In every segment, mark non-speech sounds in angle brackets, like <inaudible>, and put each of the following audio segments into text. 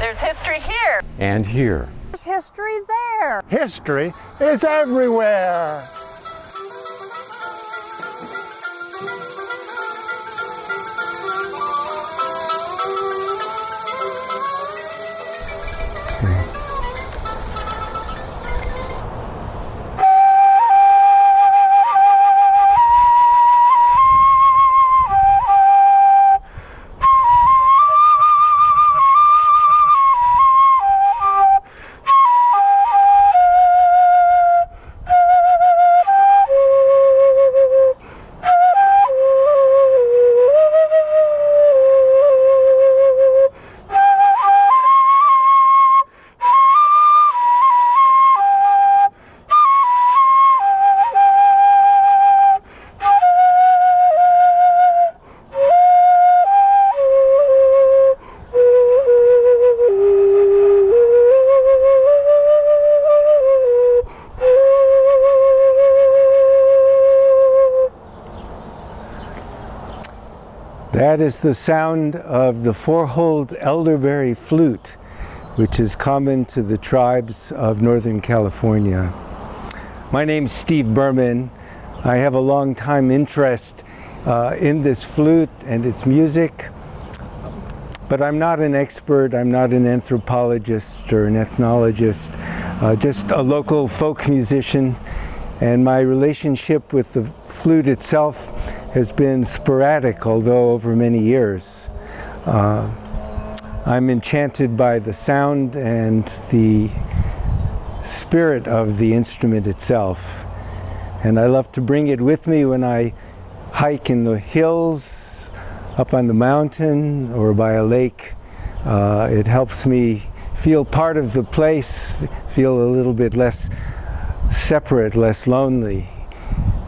There's history here. And here. There's history there. History is everywhere. That is the sound of the four-holed elderberry flute, which is common to the tribes of Northern California. My name is Steve Berman. I have a long time interest uh, in this flute and its music, but I'm not an expert, I'm not an anthropologist or an ethnologist, uh, just a local folk musician and my relationship with the flute itself has been sporadic, although over many years. Uh, I'm enchanted by the sound and the spirit of the instrument itself. And I love to bring it with me when I hike in the hills, up on the mountain, or by a lake. Uh, it helps me feel part of the place, feel a little bit less separate, less lonely,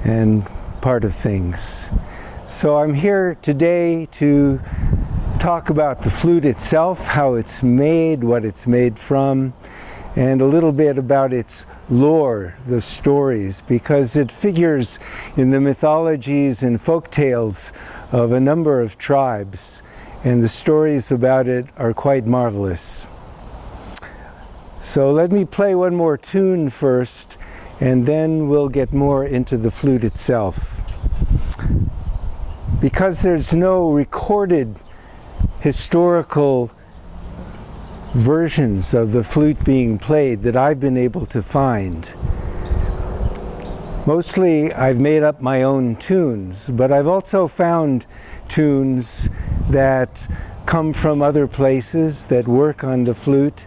and part of things. So I'm here today to talk about the flute itself, how it's made, what it's made from, and a little bit about its lore, the stories, because it figures in the mythologies and folk tales of a number of tribes, and the stories about it are quite marvelous. So let me play one more tune first, and then we'll get more into the flute itself. Because there's no recorded historical versions of the flute being played that I've been able to find. Mostly I've made up my own tunes, but I've also found tunes that come from other places that work on the flute.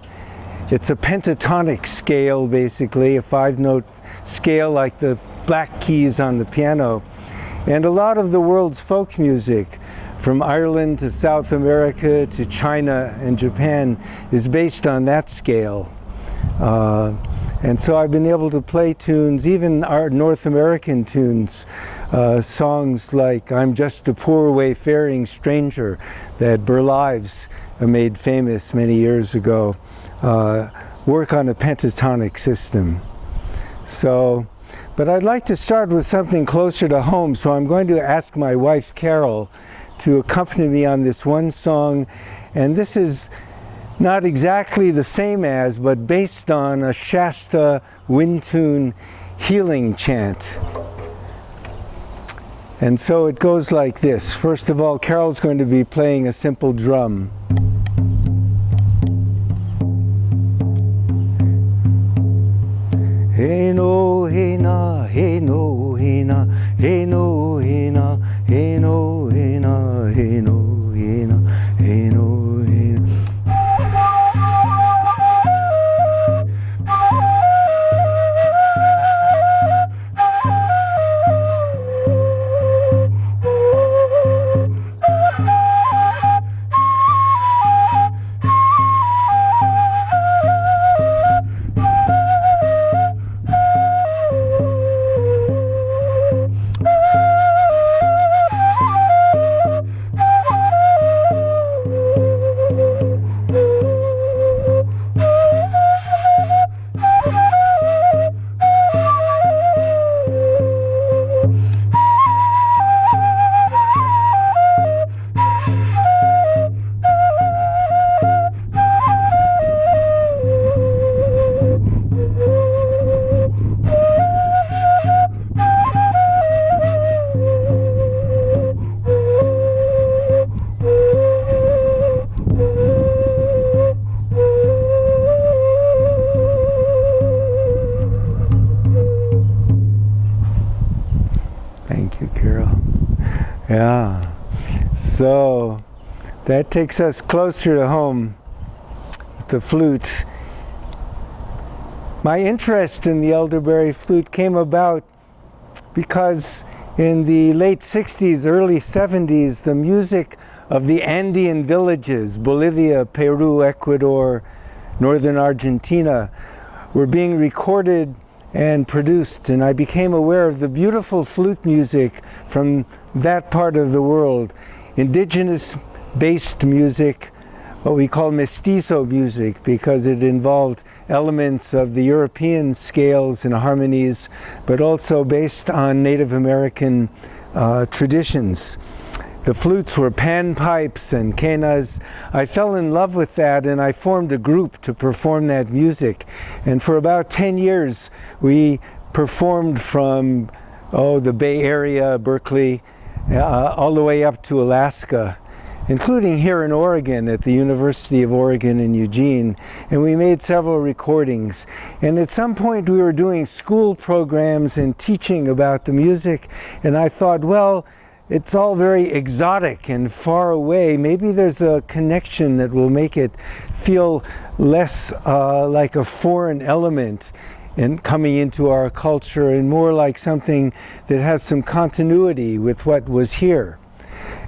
It's a pentatonic scale basically, a five note scale like the black keys on the piano. And a lot of the world's folk music, from Ireland to South America to China and Japan, is based on that scale. Uh, and so I've been able to play tunes, even our North American tunes, uh, songs like I'm Just a Poor Wayfaring Stranger that Ives made famous many years ago, uh, work on a pentatonic system. So, but I'd like to start with something closer to home, so I'm going to ask my wife Carol to accompany me on this one song, and this is not exactly the same as, but based on a Shasta wind tune healing chant. And so it goes like this. First of all, Carol's going to be playing a simple drum. へのへなへのへなへのへなへのへなへの that takes us closer to home the flute. My interest in the elderberry flute came about because in the late 60s, early 70s, the music of the Andean villages, Bolivia, Peru, Ecuador, northern Argentina, were being recorded and produced and I became aware of the beautiful flute music from that part of the world. Indigenous based music, what we call mestizo music because it involved elements of the European scales and harmonies but also based on Native American uh, traditions. The flutes were panpipes and quenas. I fell in love with that and I formed a group to perform that music. And for about 10 years we performed from oh, the Bay Area, Berkeley, uh, all the way up to Alaska including here in Oregon at the University of Oregon in Eugene and we made several recordings and at some point we were doing school programs and teaching about the music and I thought well it's all very exotic and far away. Maybe there's a connection that will make it feel less uh, like a foreign element and coming into our culture and more like something that has some continuity with what was here.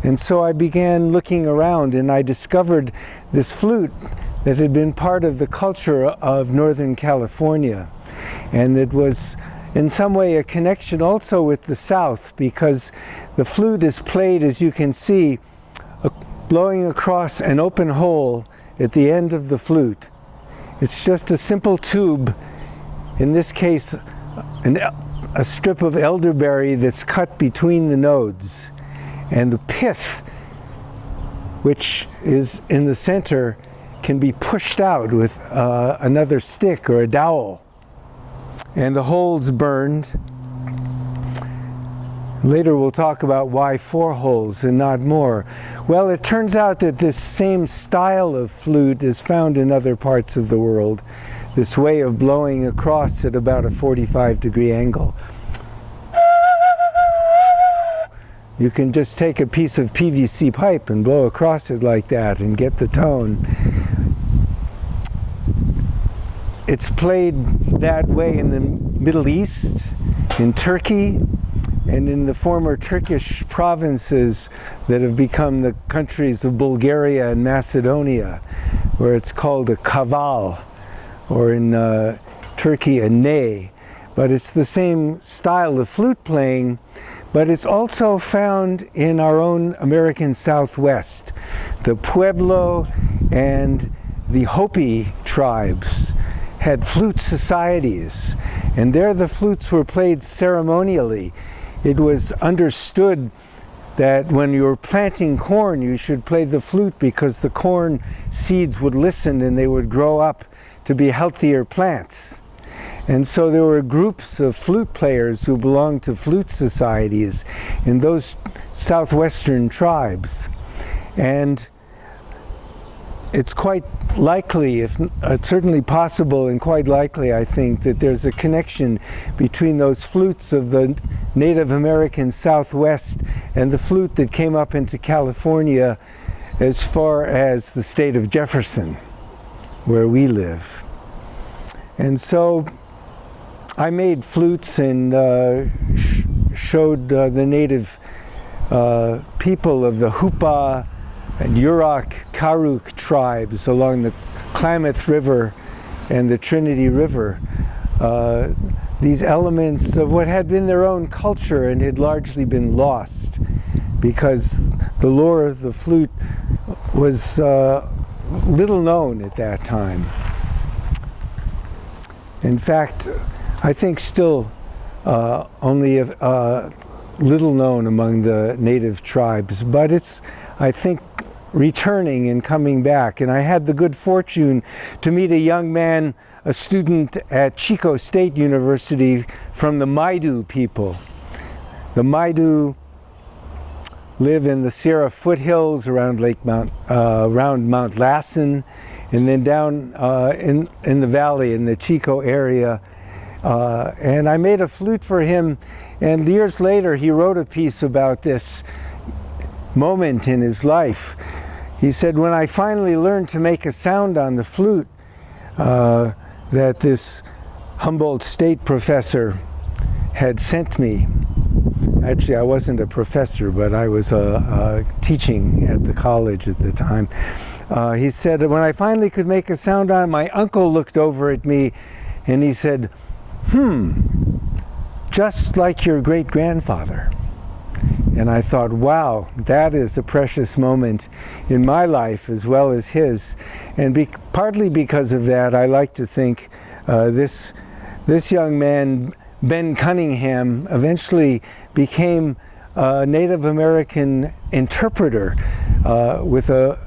And so I began looking around and I discovered this flute that had been part of the culture of Northern California. And it was in some way a connection also with the South because the flute is played, as you can see, blowing across an open hole at the end of the flute. It's just a simple tube, in this case an, a strip of elderberry that's cut between the nodes. And the pith, which is in the center, can be pushed out with uh, another stick or a dowel and the holes burned. Later we'll talk about why four holes and not more. Well, it turns out that this same style of flute is found in other parts of the world. This way of blowing across at about a 45 degree angle. You can just take a piece of PVC pipe and blow across it like that and get the tone. It's played that way in the Middle East, in Turkey, and in the former Turkish provinces that have become the countries of Bulgaria and Macedonia, where it's called a kaval, or in uh, Turkey a ney. But it's the same style of flute playing, but it's also found in our own American Southwest. The Pueblo and the Hopi tribes had flute societies, and there the flutes were played ceremonially. It was understood that when you were planting corn, you should play the flute because the corn seeds would listen and they would grow up to be healthier plants. And so there were groups of flute players who belonged to flute societies in those southwestern tribes. And it's quite likely, if uh, certainly possible and quite likely, I think, that there's a connection between those flutes of the Native American Southwest and the flute that came up into California as far as the state of Jefferson, where we live. And so I made flutes and uh, sh showed uh, the native uh, people of the Hupa, and Yurok Karuk tribes along the Klamath River and the Trinity River. Uh, these elements of what had been their own culture and had largely been lost because the lore of the flute was uh, little known at that time. In fact, I think still uh, only a, uh, little known among the native tribes, but it's, I think, returning and coming back. And I had the good fortune to meet a young man, a student at Chico State University from the Maidu people. The Maidu live in the Sierra foothills around Lake Mount, uh, around Mount Lassen, and then down uh, in, in the valley in the Chico area. Uh, and I made a flute for him, and years later he wrote a piece about this moment in his life. He said, when I finally learned to make a sound on the flute, uh, that this Humboldt State professor had sent me. Actually, I wasn't a professor, but I was uh, teaching at the college at the time. Uh, he said, when I finally could make a sound on, my uncle looked over at me and he said, hmm, just like your great grandfather. And I thought, wow, that is a precious moment in my life as well as his. And be partly because of that, I like to think uh, this, this young man, Ben Cunningham, eventually became a Native American interpreter uh, with a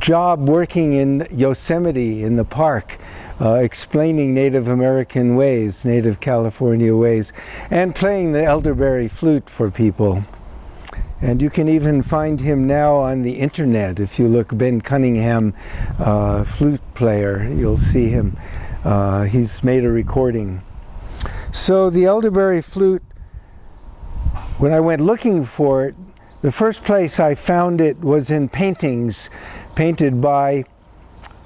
job working in Yosemite in the park uh, explaining Native American ways, Native California ways, and playing the elderberry flute for people. And you can even find him now on the internet. If you look Ben Cunningham, uh, flute player, you'll see him. Uh, he's made a recording. So the elderberry flute, when I went looking for it, the first place I found it was in paintings painted by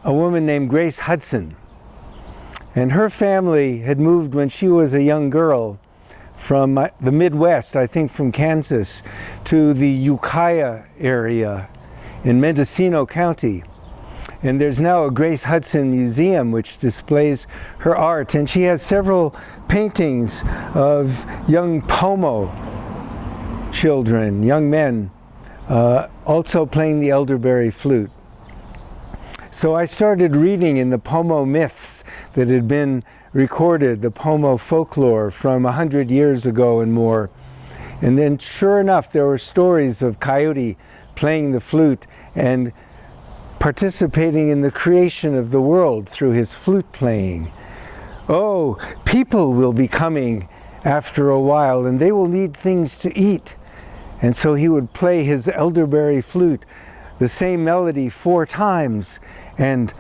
a woman named Grace Hudson. And her family had moved when she was a young girl from uh, the Midwest, I think from Kansas, to the Ukiah area in Mendocino County. And there's now a Grace Hudson Museum which displays her art. And she has several paintings of young Pomo children, young men, uh, also playing the elderberry flute. So I started reading in the Pomo myths that had been recorded, the Pomo folklore from a hundred years ago and more. And then sure enough, there were stories of Coyote playing the flute and participating in the creation of the world through his flute playing. Oh, people will be coming after a while and they will need things to eat. And so he would play his elderberry flute, the same melody four times, and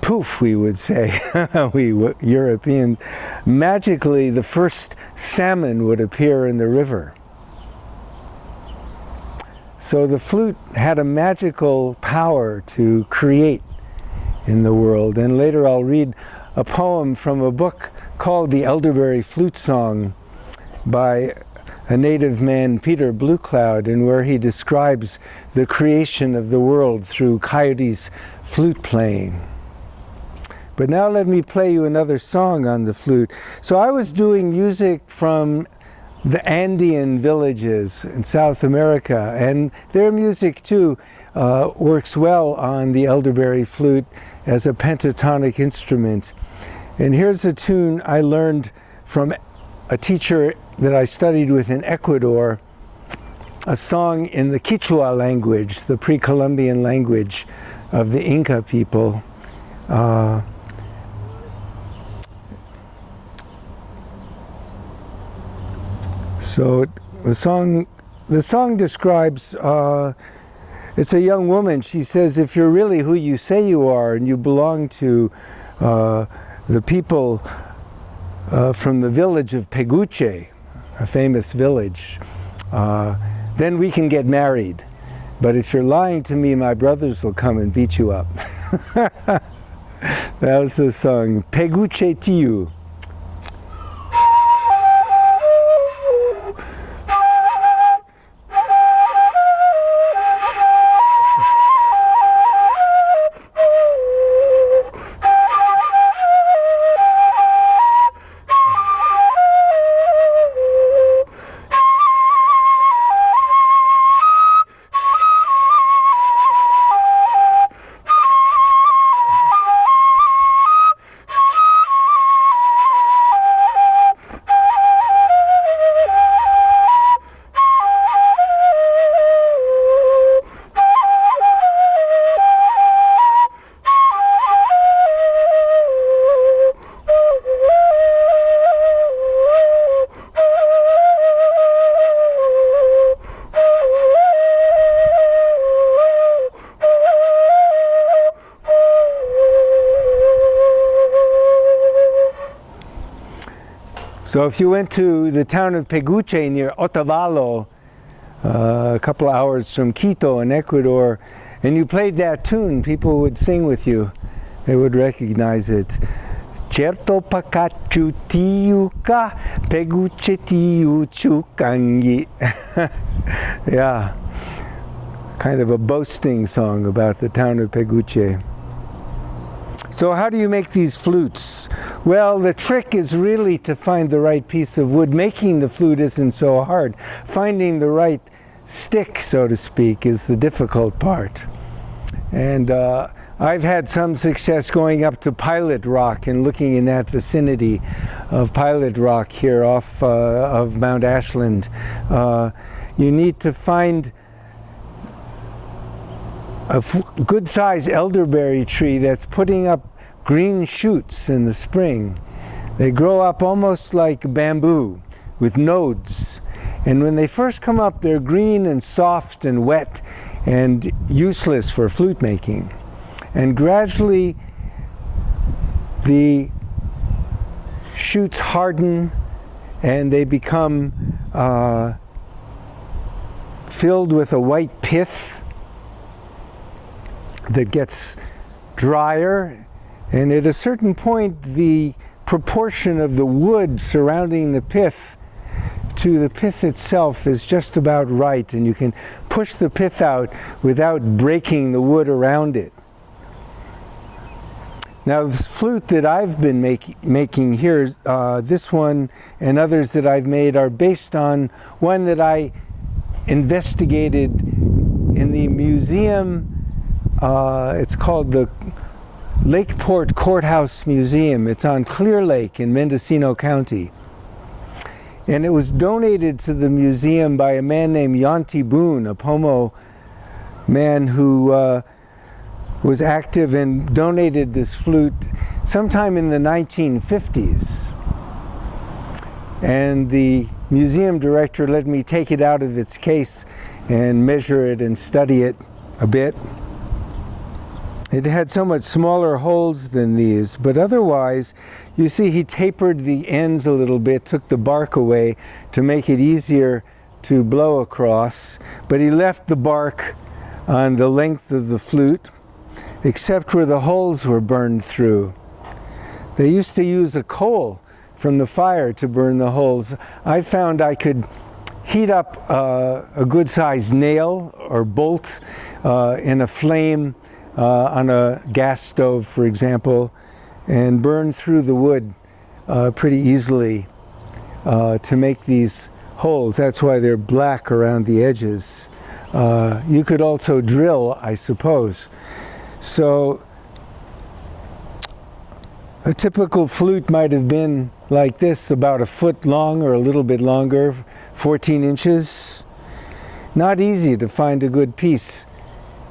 poof, we would say, <laughs> we Europeans, magically the first salmon would appear in the river. So the flute had a magical power to create in the world. And later I'll read a poem from a book called The Elderberry Flute Song by a native man, Peter Blue Cloud, and where he describes the creation of the world through coyotes flute playing. But now let me play you another song on the flute. So I was doing music from the Andean villages in South America, and their music too uh, works well on the elderberry flute as a pentatonic instrument. And here's a tune I learned from a teacher that I studied with in Ecuador, a song in the Quichua language, the pre-Columbian language of the Inca people. Uh, so the song, the song describes, uh, it's a young woman. She says, if you're really who you say you are and you belong to uh, the people uh, from the village of Peguche, a famous village, uh, then we can get married. But if you're lying to me, my brothers will come and beat you up. <laughs> that was the song, Peguche Tiu. So if you went to the town of Peguche near Otavalo, uh, a couple hours from Quito in Ecuador, and you played that tune, people would sing with you. They would recognize it. Certo pakachu tiuka peguche tiu chukangi. <laughs> Yeah, kind of a boasting song about the town of Peguche. So how do you make these flutes? Well, the trick is really to find the right piece of wood. Making the flute isn't so hard. Finding the right stick, so to speak, is the difficult part. And uh, I've had some success going up to Pilot Rock and looking in that vicinity of Pilot Rock here off uh, of Mount Ashland. Uh, you need to find a good sized elderberry tree that's putting up green shoots in the spring. They grow up almost like bamboo with nodes. And when they first come up, they're green and soft and wet and useless for flute making. And gradually, the shoots harden and they become uh, filled with a white pith that gets drier and at a certain point the proportion of the wood surrounding the pith to the pith itself is just about right and you can push the pith out without breaking the wood around it. Now this flute that I've been make, making here, uh, this one and others that I've made are based on one that I investigated in the museum uh, it's called the Lakeport Courthouse Museum. It's on Clear Lake in Mendocino County. And it was donated to the museum by a man named Yanti Boone, a Pomo man who uh, was active and donated this flute sometime in the 1950s. And the museum director let me take it out of its case and measure it and study it a bit. It had somewhat smaller holes than these, but otherwise, you see he tapered the ends a little bit, took the bark away to make it easier to blow across, but he left the bark on the length of the flute, except where the holes were burned through. They used to use a coal from the fire to burn the holes. I found I could heat up uh, a good sized nail or bolt uh, in a flame uh, on a gas stove, for example, and burn through the wood uh, pretty easily uh, to make these holes. That's why they're black around the edges. Uh, you could also drill, I suppose. So a typical flute might have been like this, about a foot long or a little bit longer, 14 inches. Not easy to find a good piece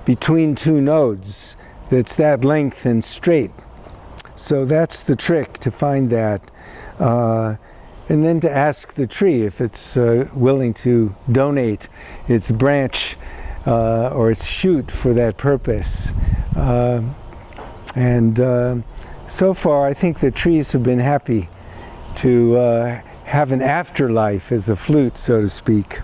between two nodes that's that length and straight. So that's the trick to find that. Uh, and then to ask the tree if it's uh, willing to donate its branch uh, or its shoot for that purpose. Uh, and uh, so far, I think the trees have been happy to uh, have an afterlife as a flute, so to speak.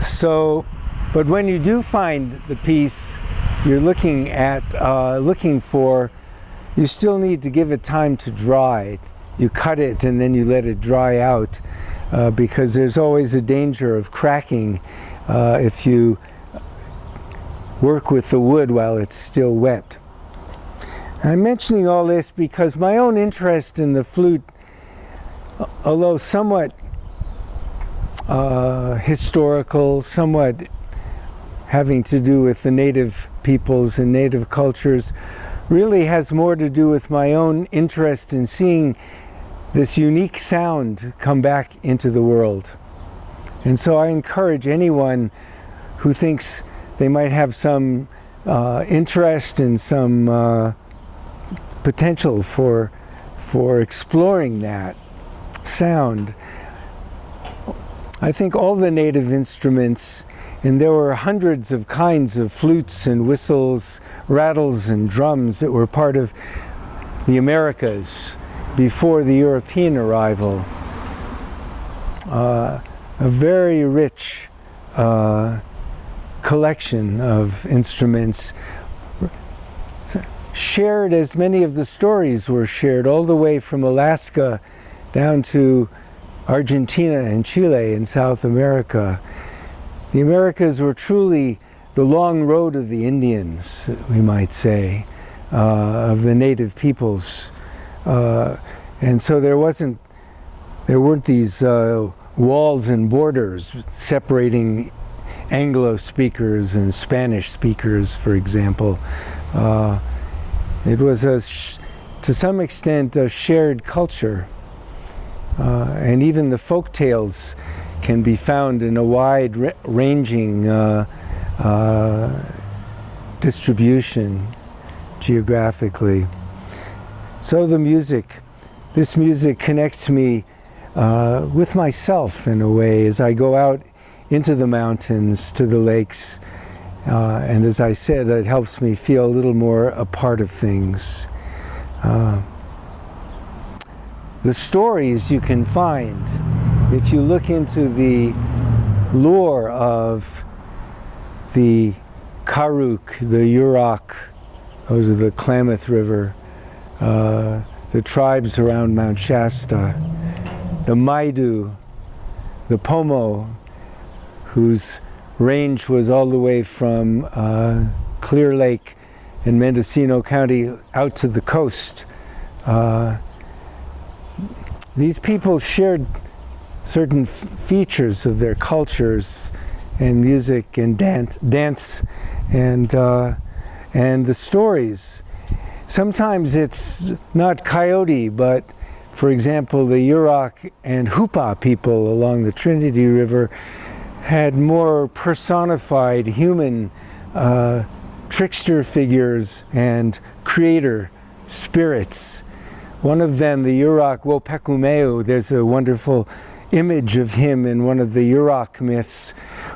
So, but when you do find the piece you're looking at, uh, looking for, you still need to give it time to dry. You cut it and then you let it dry out uh, because there's always a danger of cracking uh, if you work with the wood while it's still wet. I'm mentioning all this because my own interest in the flute, although somewhat uh, historical, somewhat having to do with the native peoples and native cultures, really has more to do with my own interest in seeing this unique sound come back into the world. And so I encourage anyone who thinks they might have some uh, interest and some uh, potential for, for exploring that sound. I think all the native instruments, and there were hundreds of kinds of flutes and whistles, rattles and drums that were part of the Americas before the European arrival. Uh, a very rich uh, collection of instruments shared as many of the stories were shared all the way from Alaska down to Argentina and Chile in South America. The Americas were truly the long road of the Indians, we might say, uh, of the native peoples. Uh, and so there wasn't, there weren't these uh, walls and borders separating Anglo speakers and Spanish speakers, for example. Uh, it was, a to some extent, a shared culture. Uh, and even the folk tales can be found in a wide ranging uh, uh, distribution geographically. So the music, this music connects me uh, with myself in a way as I go out into the mountains, to the lakes, uh, and as I said, it helps me feel a little more a part of things. The stories you can find, if you look into the lore of the Karuk, the Yurok, those are the Klamath River, uh, the tribes around Mount Shasta, the Maidu, the Pomo, whose range was all the way from uh, Clear Lake in Mendocino County out to the coast. Uh, these people shared certain features of their cultures and music and dance, dance and, uh, and the stories. Sometimes it's not coyote, but for example, the Yurok and Hupa people along the Trinity River had more personified human uh, trickster figures and creator spirits. One of them, the Yurok Wopekumeu, there's a wonderful image of him in one of the Yurok myths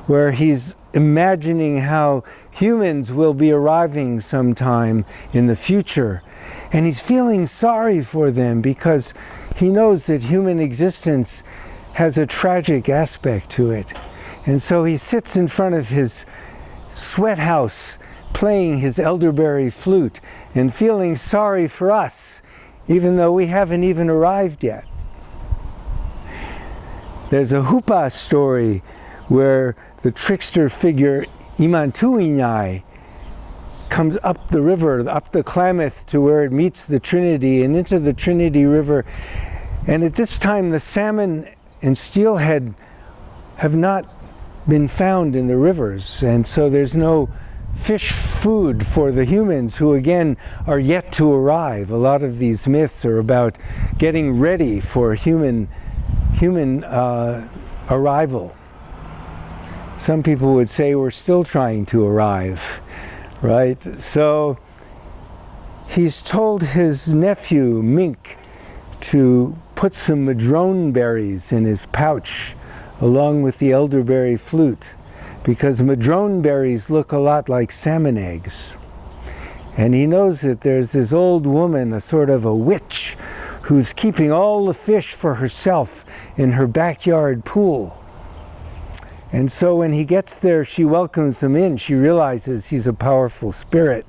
where he's imagining how humans will be arriving sometime in the future. And he's feeling sorry for them because he knows that human existence has a tragic aspect to it. And so he sits in front of his sweat house playing his elderberry flute and feeling sorry for us, even though we haven't even arrived yet. There's a Hupa story where the trickster figure Imantuinyai comes up the river, up the Klamath to where it meets the Trinity and into the Trinity River. And at this time the salmon and steelhead have not been found in the rivers and so there's no fish food for the humans who again are yet to arrive. A lot of these myths are about getting ready for human, human uh, arrival. Some people would say we're still trying to arrive, right? So he's told his nephew, Mink, to put some madrone berries in his pouch along with the elderberry flute because madrone berries look a lot like salmon eggs. And he knows that there's this old woman, a sort of a witch, who's keeping all the fish for herself in her backyard pool. And so when he gets there, she welcomes him in. She realizes he's a powerful spirit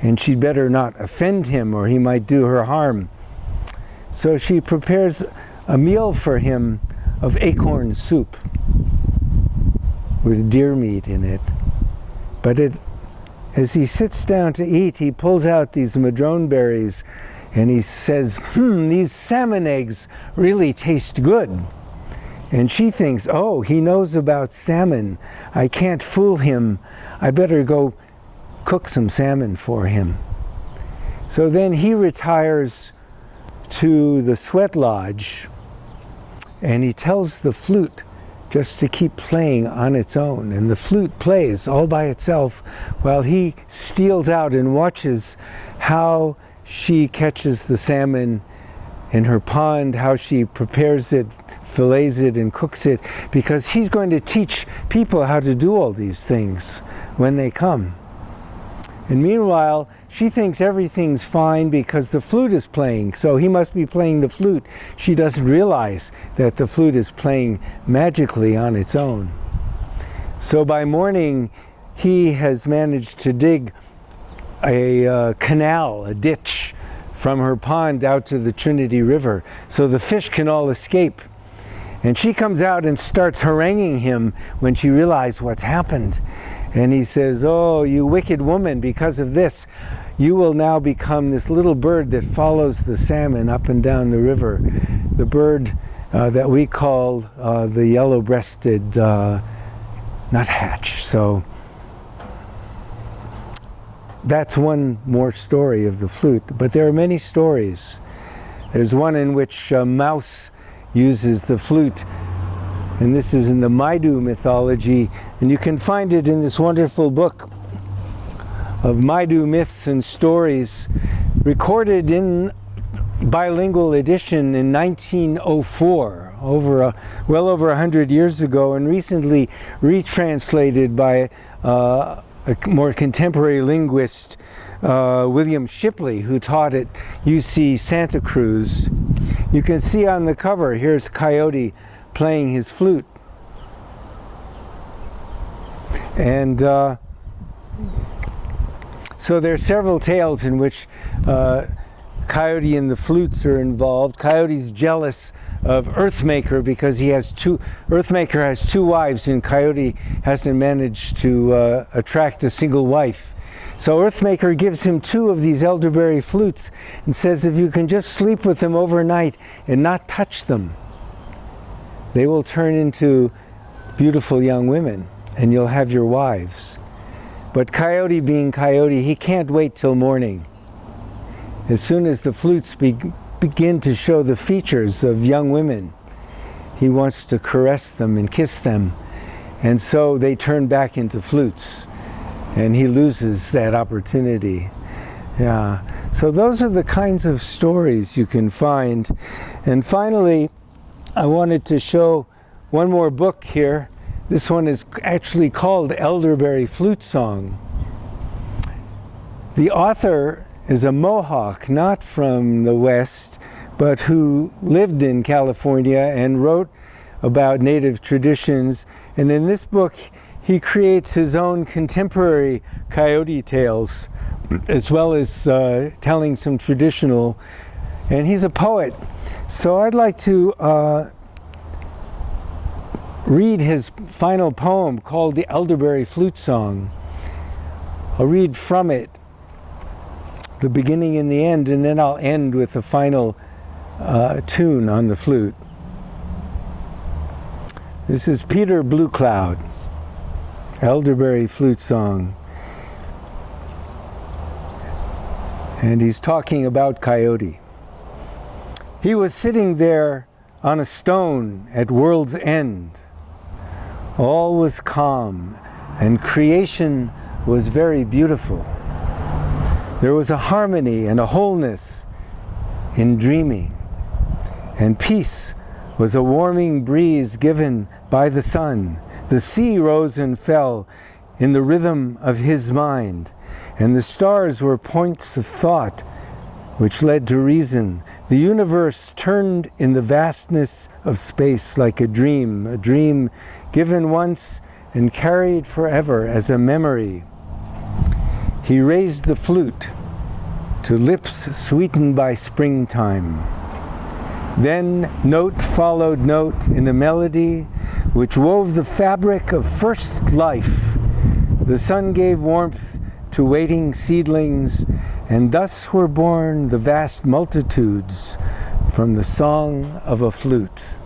and she'd better not offend him or he might do her harm. So she prepares a meal for him of acorn soup with deer meat in it. But it, as he sits down to eat, he pulls out these madrone berries and he says, hmm, these salmon eggs really taste good. And she thinks, oh, he knows about salmon. I can't fool him. I better go cook some salmon for him. So then he retires to the sweat lodge and he tells the flute just to keep playing on its own. And the flute plays all by itself while he steals out and watches how she catches the salmon in her pond, how she prepares it, fillets it, and cooks it, because he's going to teach people how to do all these things when they come. And meanwhile, she thinks everything's fine because the flute is playing. So he must be playing the flute. She doesn't realize that the flute is playing magically on its own. So by morning, he has managed to dig a uh, canal, a ditch, from her pond out to the Trinity River so the fish can all escape. And she comes out and starts haranguing him when she realizes what's happened. And he says, Oh, you wicked woman, because of this, you will now become this little bird that follows the salmon up and down the river. The bird uh, that we call uh, the yellow breasted uh, nuthatch. So that's one more story of the flute. But there are many stories. There's one in which a mouse uses the flute and this is in the Maidu mythology, and you can find it in this wonderful book of Maidu myths and stories, recorded in bilingual edition in 1904, over a, well over a hundred years ago, and recently retranslated by uh, a more contemporary linguist, uh, William Shipley, who taught at UC Santa Cruz. You can see on the cover, here's Coyote playing his flute. And uh, so there are several tales in which uh, Coyote and the flutes are involved. Coyote's jealous of Earthmaker because he has two, Earthmaker has two wives and Coyote hasn't managed to uh, attract a single wife. So Earthmaker gives him two of these elderberry flutes and says if you can just sleep with them overnight and not touch them, they will turn into beautiful young women and you'll have your wives. But Coyote being Coyote, he can't wait till morning. As soon as the flutes be begin to show the features of young women, he wants to caress them and kiss them. And so they turn back into flutes and he loses that opportunity. Yeah. So those are the kinds of stories you can find. And finally, I wanted to show one more book here. This one is actually called Elderberry Flute Song. The author is a Mohawk, not from the West, but who lived in California and wrote about native traditions. And in this book, he creates his own contemporary coyote tales, as well as uh, telling some traditional. And he's a poet. So I'd like to uh, read his final poem called The Elderberry Flute Song. I'll read from it, the beginning and the end, and then I'll end with the final uh, tune on the flute. This is Peter Blue Cloud, Elderberry Flute Song. And he's talking about Coyote. He was sitting there on a stone at world's end. All was calm and creation was very beautiful. There was a harmony and a wholeness in dreaming. And peace was a warming breeze given by the sun. The sea rose and fell in the rhythm of his mind. And the stars were points of thought which led to reason. The universe turned in the vastness of space like a dream, a dream given once and carried forever as a memory. He raised the flute to lips sweetened by springtime. Then note followed note in a melody which wove the fabric of first life. The sun gave warmth to waiting seedlings and thus were born the vast multitudes from the song of a flute.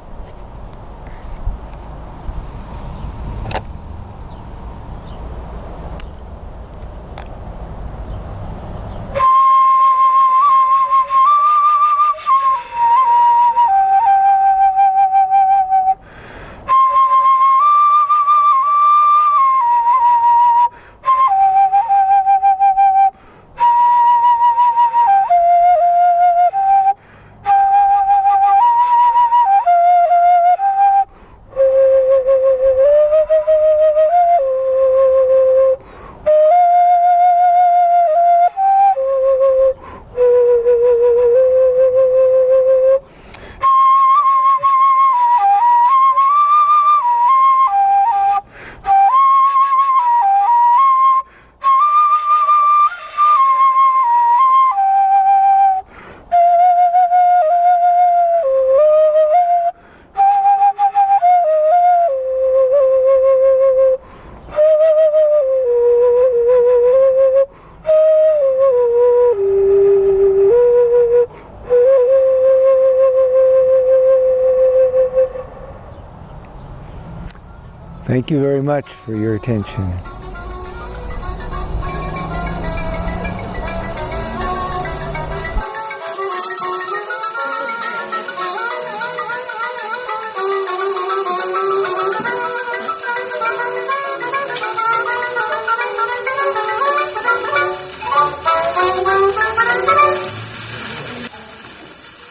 Thank you very much for your attention.